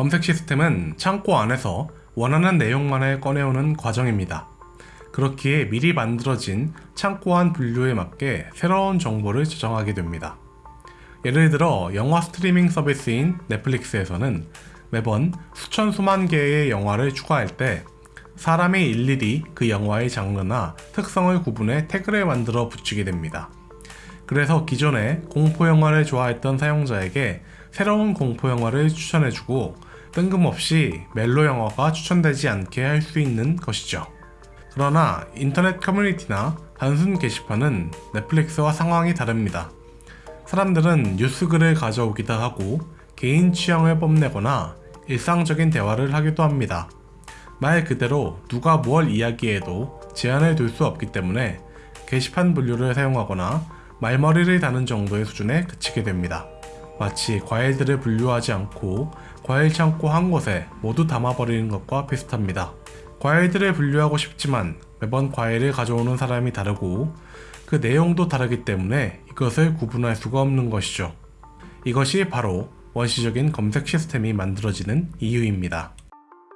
검색 시스템은 창고 안에서 원하는 내용만을 꺼내오는 과정입니다. 그렇기에 미리 만들어진 창고 안 분류에 맞게 새로운 정보를 저장하게 됩니다. 예를 들어 영화 스트리밍 서비스인 넷플릭스에서는 매번 수천 수만 개의 영화를 추가할 때 사람이 일일이 그 영화의 장르나 특성을 구분해 태그를 만들어 붙이게 됩니다. 그래서 기존에 공포영화를 좋아했던 사용자에게 새로운 공포영화를 추천해주고 뜬금없이 멜로 영화가 추천되지 않게 할 수 있는 것이죠. 그러나 인터넷 커뮤니티나 단순 게시판은 넷플릭스와 상황이 다릅니다. 사람들은 뉴스글을 가져오기도 하고 개인 취향을 뽐내거나 일상적인 대화를 하기도 합니다. 말 그대로 누가 뭘 이야기해도 제한을 둘 수 없기 때문에 게시판 분류를 사용하거나 말머리를 다는 정도의 수준에 그치게 됩니다. 마치 과일들을 분류하지 않고 과일 창고 한 곳에 모두 담아버리는 것과 비슷합니다. 과일들을 분류하고 싶지만 매번 과일을 가져오는 사람이 다르고 그 내용도 다르기 때문에 이것을 구분할 수가 없는 것이죠. 이것이 바로 원시적인 검색 시스템이 만들어지는 이유입니다.